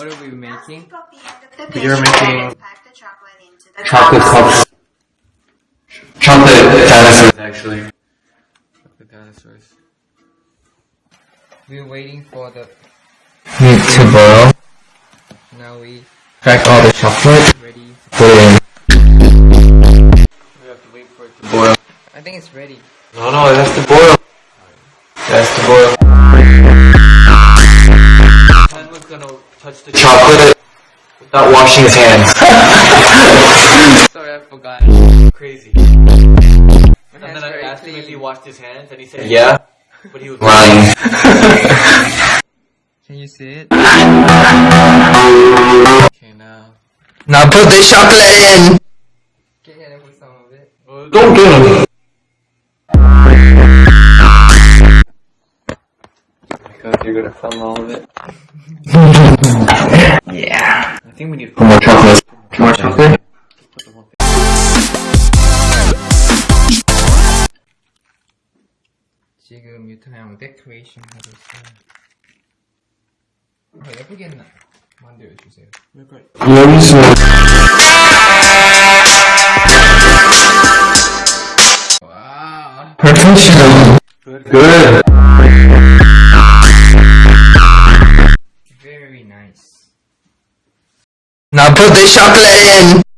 What are we making? We are making chocolate cups. Chocolate dinosaurs, actually. The dinosaurs. We're waiting for the. meat to boil. Now we Crack all the chocolate. ready. Put it in. We have to wait for it to Boil. I think it's ready. No, no, it has to boil. It has to boil. Touch the Chocolate without washing his hands. Sorry, I forgot. crazy. And then I very asked him if he washed his hands, and he said Yeah? but he was Lying. Can you see it? Okay, now. now put the chocolate in. Can I put some of it? Don't get him. Because you're gonna film all of it. yeah. I think we need More chocolate. More chocolate. the whole thing. 지금 유타형 데코레이션 하고 있어요. 더 예쁘게 나 만들어 주세요. 여기서 와. perfection. Good. Very nice. Now put the chocolate in.